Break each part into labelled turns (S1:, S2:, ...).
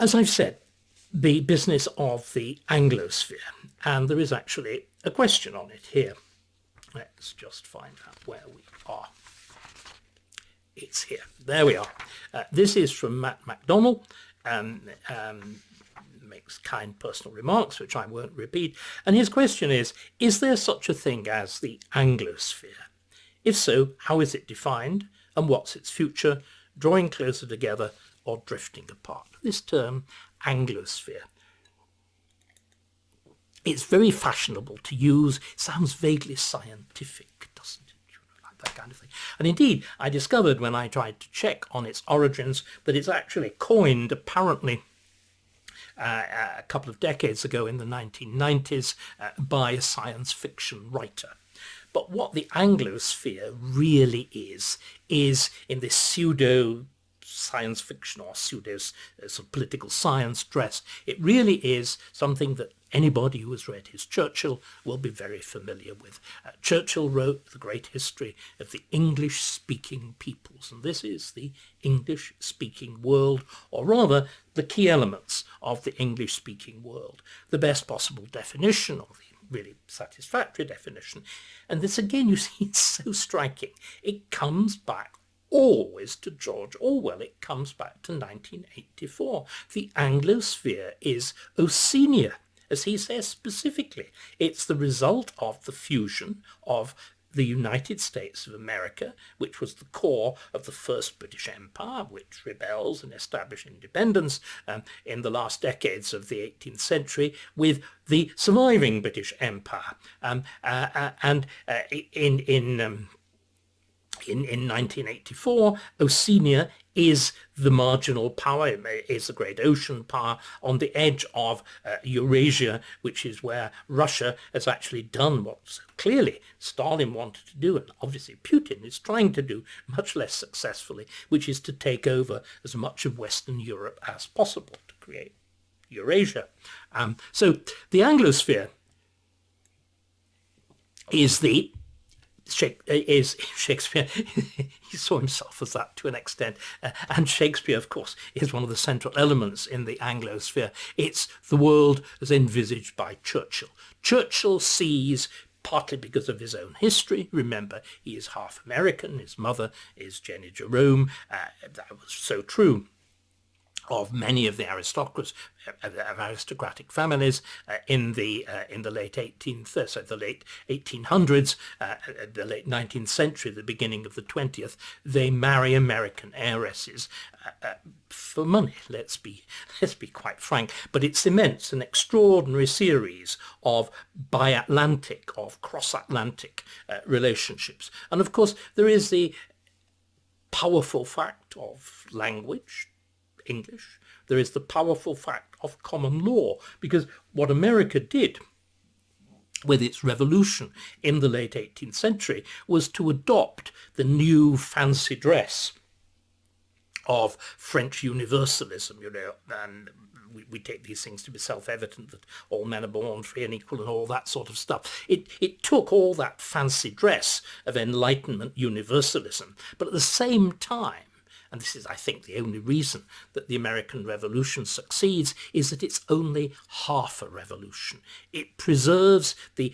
S1: as I've said, the business of the Anglosphere, and there is actually a question on it here. Let's just find out where we are. It's here. There we are. Uh, this is from Matt MacDonald. Um, um, makes kind personal remarks, which I won't repeat. And his question is, is there such a thing as the Anglosphere? If so, how is it defined and what's its future, drawing closer together or drifting apart? This term, Anglosphere. It's very fashionable to use, sounds vaguely scientific, doesn't it? Like that kind of thing. And indeed, I discovered when I tried to check on its origins that it's actually coined apparently uh, a couple of decades ago in the 1990s uh, by a science fiction writer. But what the Anglosphere really is, is in this pseudo science fiction or pseudo uh, sort of political science dress. It really is something that anybody who has read his Churchill will be very familiar with. Uh, Churchill wrote the great history of the English-speaking peoples, and this is the English-speaking world, or rather the key elements of the English-speaking world. The best possible definition, or the really satisfactory definition. And this again, you see, it's so striking. It comes back always to George Orwell. It comes back to 1984. The Anglosphere is Oceania, as he says specifically. It's the result of the fusion of the United States of America, which was the core of the first British Empire, which rebels and establishes independence um, in the last decades of the 18th century, with the surviving British Empire. Um, uh, uh, and uh, in, in um, in, in 1984, Oceania is the marginal power, is the great ocean power on the edge of uh, Eurasia, which is where Russia has actually done what so clearly Stalin wanted to do, and obviously Putin is trying to do much less successfully, which is to take over as much of Western Europe as possible to create Eurasia. Um, so the Anglosphere is the is Shakespeare, he saw himself as that to an extent, uh, and Shakespeare, of course, is one of the central elements in the Anglosphere. It's the world as envisaged by Churchill. Churchill sees partly because of his own history. Remember, he is half American. His mother is Jennie Jerome. Uh, that was so true of many of the aristocrats, of aristocratic families uh, in the uh, in the late 18th, uh, so the late 1800s, uh, the late 19th century, the beginning of the 20th, they marry American heiresses uh, uh, for money. Let's be let's be quite frank. But it cements an extraordinary series of bi-Atlantic, of cross-Atlantic relationships, and of course there is the powerful fact of language English. There is the powerful fact of common law, because what America did with its revolution in the late 18th century was to adopt the new fancy dress of French universalism, you know, and we, we take these things to be self-evident that all men are born free and equal and all that sort of stuff. It, it took all that fancy dress of Enlightenment universalism, but at the same time and this is, I think, the only reason that the American Revolution succeeds, is that it's only half a revolution. It preserves the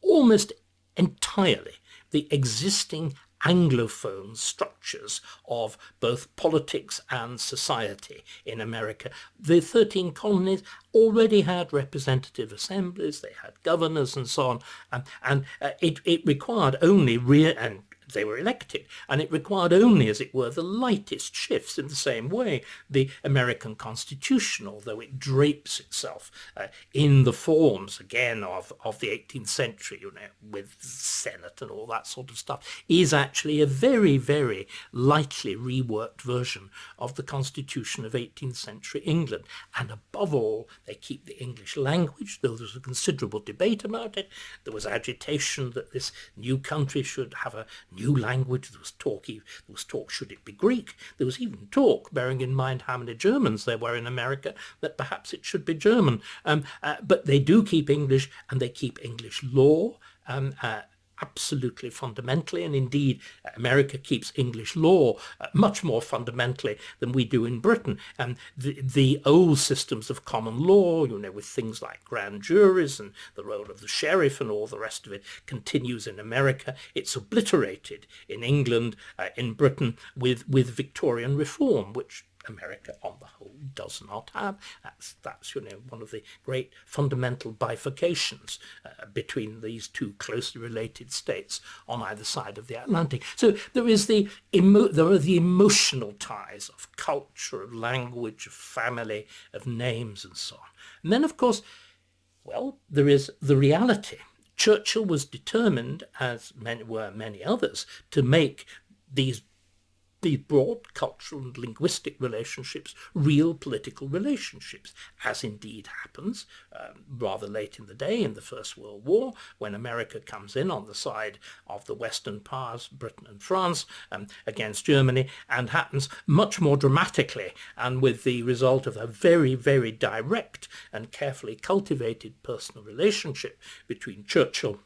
S1: almost entirely the existing Anglophone structures of both politics and society in America. The 13 colonies already had representative assemblies, they had governors and so on, and, and uh, it, it required only real, and they were elected, and it required only, as it were, the lightest shifts in the same way the American Constitution, although it drapes itself uh, in the forms, again, of, of the 18th century, you know, with Senate and all that sort of stuff, is actually a very, very lightly reworked version of the Constitution of 18th century England. And above all, they keep the English language, though there was a considerable debate about it. There was agitation that this new country should have a new new language. There was talk, there was talk, should it be Greek? There was even talk, bearing in mind how many Germans there were in America, that perhaps it should be German. Um, uh, but they do keep English and they keep English law. Um, uh, absolutely fundamentally, and indeed America keeps English law uh, much more fundamentally than we do in Britain. And the, the old systems of common law, you know, with things like grand juries and the role of the sheriff and all the rest of it, continues in America. It's obliterated in England, uh, in Britain, with, with Victorian reform, which America on the whole does not have. That's, that's you know, one of the great fundamental bifurcations uh, between these two closely related states on either side of the Atlantic. So there is the there are the emotional ties of culture, of language, of family, of names and so on. And then of course, well, there is the reality. Churchill was determined, as many were many others, to make these these broad cultural and linguistic relationships real political relationships, as indeed happens um, rather late in the day in the First World War, when America comes in on the side of the Western powers, Britain and France, um, against Germany, and happens much more dramatically and with the result of a very, very direct and carefully cultivated personal relationship between Churchill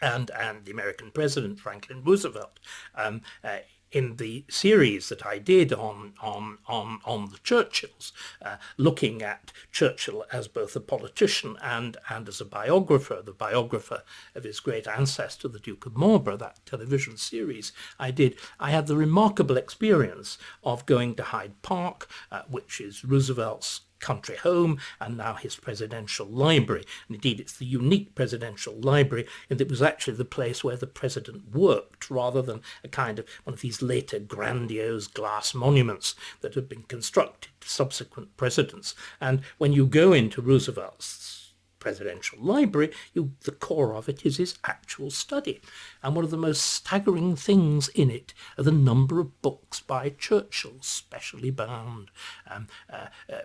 S1: and, and the American president, Franklin Roosevelt. Um, uh, in the series that I did on on on on the Churchills, uh, looking at Churchill as both a politician and and as a biographer, the biographer of his great ancestor, the Duke of Marlborough, that television series I did, I had the remarkable experience of going to Hyde Park, uh, which is Roosevelt's country home and now his presidential library. And indeed, it's the unique presidential library and it was actually the place where the president worked rather than a kind of one of these later grandiose glass monuments that have been constructed to subsequent presidents. And when you go into Roosevelt's presidential library, you, the core of it is his actual study. And one of the most staggering things in it are the number of books by Churchill, specially bound, um, uh, uh,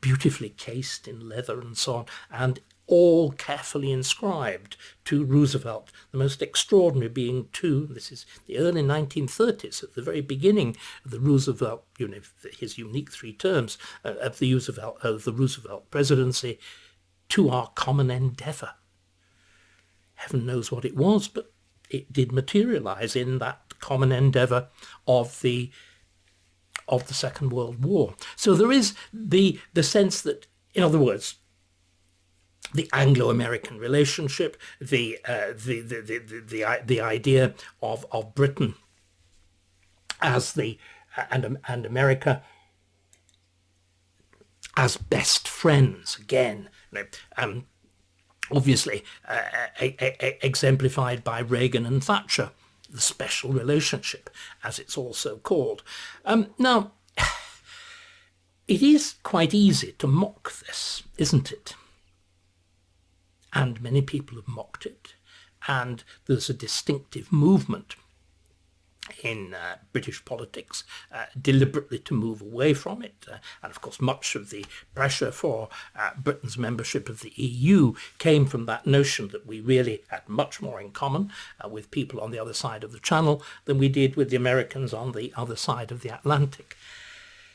S1: beautifully cased in leather and so on, and all carefully inscribed to Roosevelt, the most extraordinary being two, this is the early 1930s, at the very beginning of the Roosevelt, you know, his unique three terms uh, of the Roosevelt, of the Roosevelt presidency, to our common endeavour. Heaven knows what it was, but it did materialise in that common endeavour of the of the Second World War. So there is the the sense that, in other words, the Anglo-American relationship, the, uh, the, the, the, the, the idea of, of Britain as the and, and America as best friends again um, obviously uh, exemplified by Reagan and Thatcher, the special relationship, as it's also called. Um, now, it is quite easy to mock this, isn't it? And many people have mocked it. And there's a distinctive movement in uh, British politics uh, deliberately to move away from it. Uh, and of course, much of the pressure for uh, Britain's membership of the EU came from that notion that we really had much more in common uh, with people on the other side of the Channel than we did with the Americans on the other side of the Atlantic.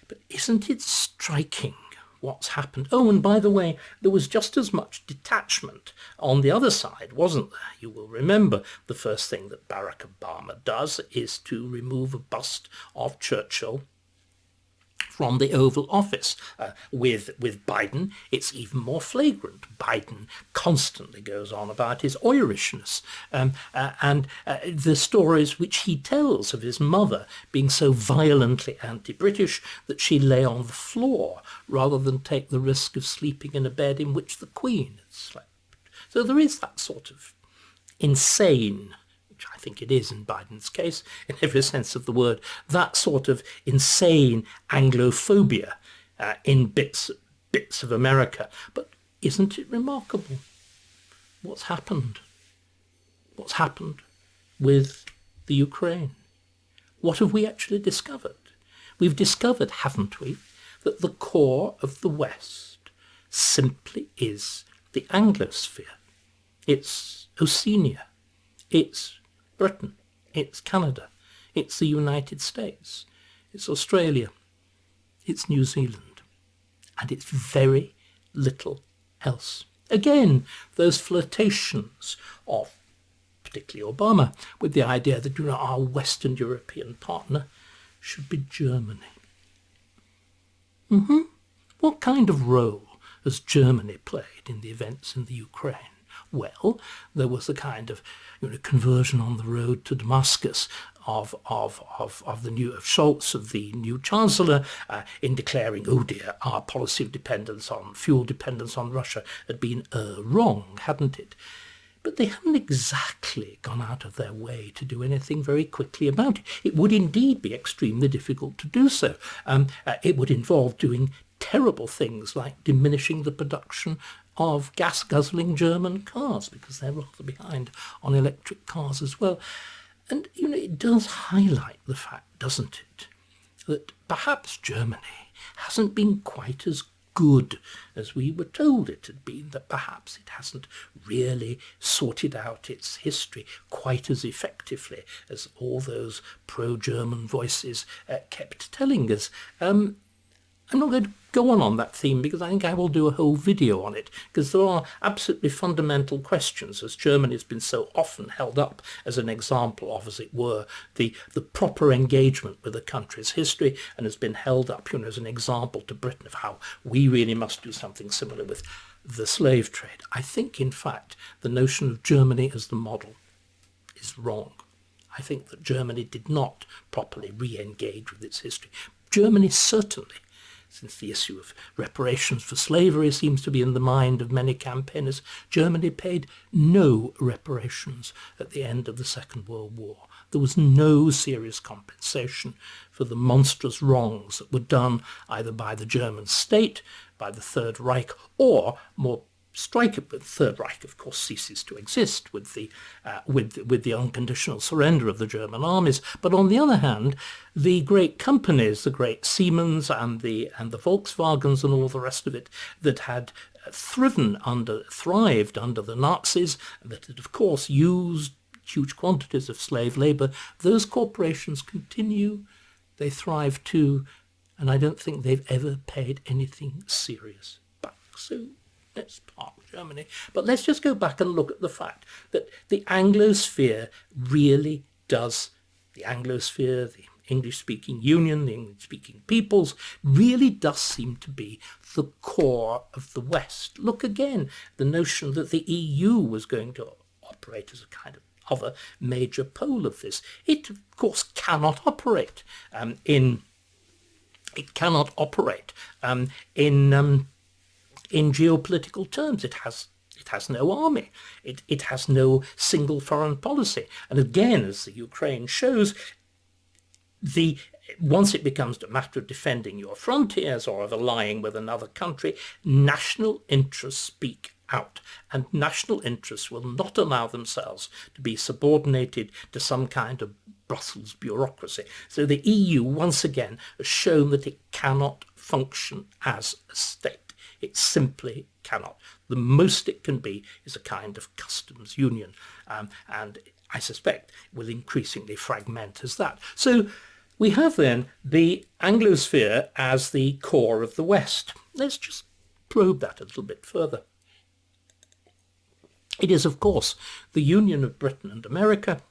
S1: But isn't it striking what's happened. Oh, and by the way, there was just as much detachment on the other side, wasn't there? You will remember the first thing that Barack Obama does is to remove a bust of Churchill from the Oval Office. Uh, with, with Biden, it's even more flagrant. Biden constantly goes on about his Irishness um, uh, and uh, the stories which he tells of his mother being so violently anti-British that she lay on the floor rather than take the risk of sleeping in a bed in which the Queen had slept. So there is that sort of insane which I think it is in Biden's case, in every sense of the word, that sort of insane Anglophobia uh, in bits, bits of America. But isn't it remarkable what's happened? What's happened with the Ukraine? What have we actually discovered? We've discovered, haven't we, that the core of the West simply is the Anglosphere. It's Oceania. It's Britain, it's Canada, it's the United States, it's Australia, it's New Zealand, and it's very little else. Again, those flirtations of particularly Obama, with the idea that you know, our Western European partner should be Germany. Mm-hmm. What kind of role has Germany played in the events in the Ukraine? Well, there was a kind of you know, conversion on the road to Damascus of of of, of the new of Scholz, of the new chancellor, uh, in declaring, oh dear, our policy of dependence on fuel dependence on Russia had been uh, wrong, hadn't it? But they haven't exactly gone out of their way to do anything very quickly about it. It would indeed be extremely difficult to do so. Um, uh, it would involve doing terrible things like diminishing the production of gas guzzling German cars because they're rather behind on electric cars as well. And, you know, it does highlight the fact, doesn't it, that perhaps Germany hasn't been quite as good as we were told it had been, that perhaps it hasn't really sorted out its history quite as effectively as all those pro-German voices uh, kept telling us. Um, I'm not going to go on on that theme because I think I will do a whole video on it because there are absolutely fundamental questions as Germany has been so often held up as an example of, as it were, the, the proper engagement with a country's history and has been held up you know, as an example to Britain of how we really must do something similar with the slave trade. I think, in fact, the notion of Germany as the model is wrong. I think that Germany did not properly re-engage with its history. Germany certainly since the issue of reparations for slavery seems to be in the mind of many campaigners, Germany paid no reparations at the end of the Second World War. There was no serious compensation for the monstrous wrongs that were done either by the German state, by the Third Reich, or more strike it, but the Third Reich, of course, ceases to exist with the, uh, with, with the unconditional surrender of the German armies. But on the other hand, the great companies, the great Siemens and the, and the Volkswagens and all the rest of it that had thriven under, thrived under the Nazis, that had, of course, used huge quantities of slave labor, those corporations continue, they thrive too, and I don't think they've ever paid anything serious back. So let's park Germany. But let's just go back and look at the fact that the Anglosphere really does, the Anglosphere, the English-speaking union, the English-speaking peoples, really does seem to be the core of the West. Look again, the notion that the EU was going to operate as a kind of other major pole of this. It, of course, cannot operate um, in it cannot operate um, in um, in geopolitical terms. It has it has no army. It, it has no single foreign policy. And again, as the Ukraine shows, the once it becomes a matter of defending your frontiers or of allying with another country, national interests speak out and national interests will not allow themselves to be subordinated to some kind of Brussels bureaucracy. So the EU once again has shown that it cannot function as a state. It simply cannot. The most it can be is a kind of customs union, um, and I suspect will increasingly fragment as that. So we have then the Anglosphere as the core of the West. Let's just probe that a little bit further. It is, of course, the union of Britain and America,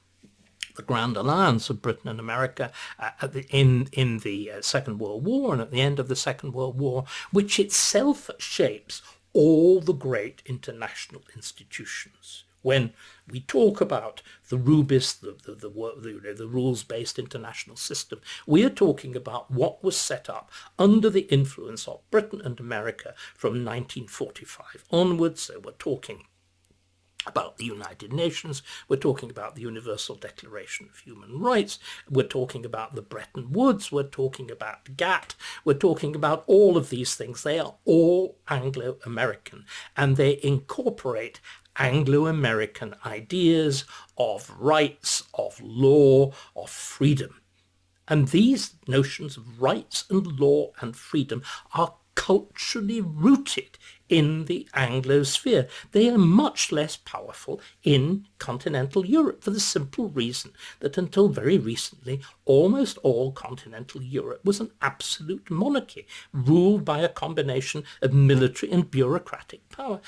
S1: the Grand Alliance of Britain and America uh, the, in, in the uh, Second World War and at the end of the Second World War, which itself shapes all the great international institutions. When we talk about the RUBIS, the, the, the, the, the rules-based international system, we are talking about what was set up under the influence of Britain and America from 1945 onwards. So we're talking about the United Nations, we're talking about the Universal Declaration of Human Rights, we're talking about the Bretton Woods, we're talking about GATT, we're talking about all of these things. They are all Anglo-American and they incorporate Anglo-American ideas of rights, of law, of freedom. And these notions of rights and law and freedom are culturally rooted in the Anglosphere. They are much less powerful in continental Europe for the simple reason that until very recently, almost all continental Europe was an absolute monarchy, ruled by a combination of military and bureaucratic power,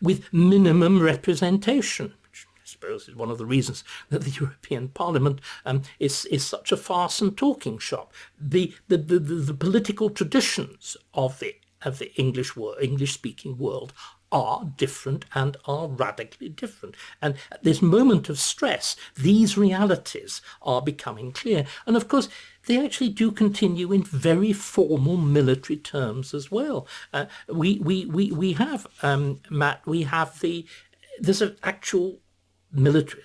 S1: with minimum representation which I suppose is one of the reasons that the European Parliament um, is, is such a farce and talking shop. The, the, the, the, the political traditions of the of the English world, English speaking world are different and are radically different. And at this moment of stress, these realities are becoming clear. And of course, they actually do continue in very formal military terms as well. Uh, we, we, we, we have, um, Matt, we have the, there's an actual military,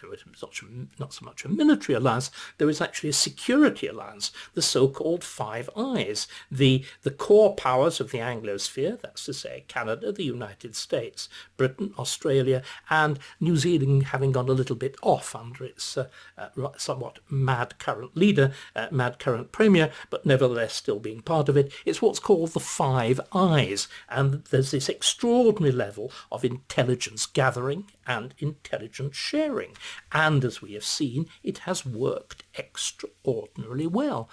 S1: not, so much a military alliance, there is actually a security alliance, the so-called Five Eyes, the, the core powers of the Anglosphere, that's to say Canada, the United States, Britain, Australia, and New Zealand having gone a little bit off under its uh, uh, somewhat mad current leader, uh, mad current premier, but nevertheless still being part of it. It's what's called the Five Eyes, and there's this extraordinary level of intelligence gathering and intelligence sharing. And as we have seen, it has worked extraordinarily well.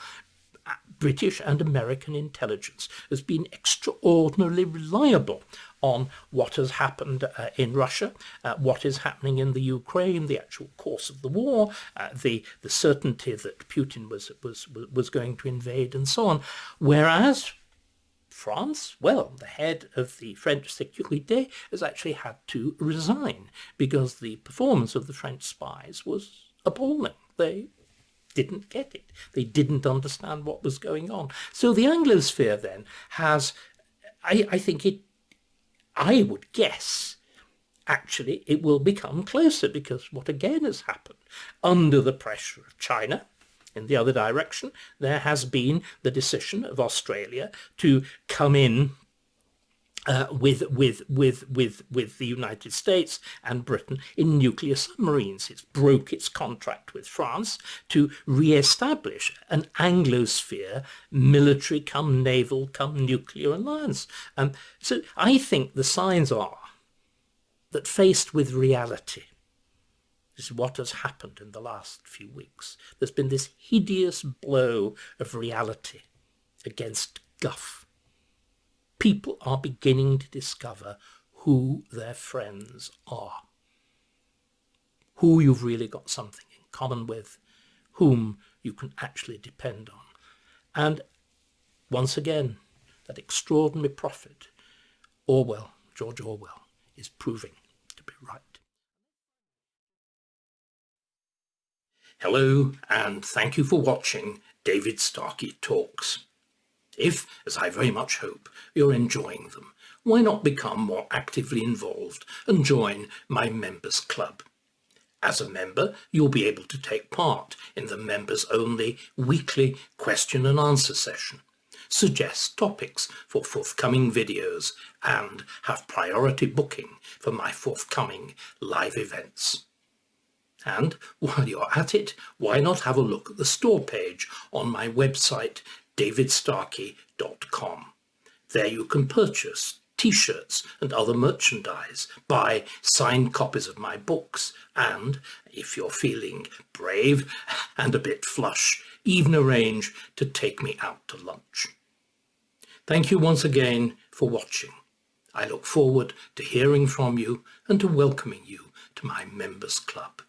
S1: British and American intelligence has been extraordinarily reliable on what has happened uh, in Russia, uh, what is happening in the Ukraine, the actual course of the war, uh, the the certainty that Putin was was was going to invade, and so on. Whereas France, well, the head of the French Sécurité has actually had to resign because the performance of the French spies was appalling. They didn't get it. They didn't understand what was going on. So the Anglosphere then has, I, I think it, I would guess, actually it will become closer because what again has happened under the pressure of China, in the other direction, there has been the decision of Australia to come in uh, with with with with with the United States and Britain in nuclear submarines. It broke its contract with France to re-establish an Anglosphere military come naval come nuclear alliance. Um, so I think the signs are that faced with reality, is what has happened in the last few weeks. There's been this hideous blow of reality against guff. People are beginning to discover who their friends are, who you've really got something in common with, whom you can actually depend on. And once again, that extraordinary prophet, Orwell, George Orwell, is proving to be right. Hello and thank you for watching David Starkey Talks. If, as I very much hope, you're enjoying them, why not become more actively involved and join my members club? As a member, you'll be able to take part in the members only weekly question and answer session, suggest topics for forthcoming videos and have priority booking for my forthcoming live events. And while you're at it, why not have a look at the store page on my website, davidstarkey.com. There you can purchase t-shirts and other merchandise, buy signed copies of my books, and, if you're feeling brave and a bit flush, even arrange to take me out to lunch. Thank you once again for watching. I look forward to hearing from you and to welcoming you to my members club.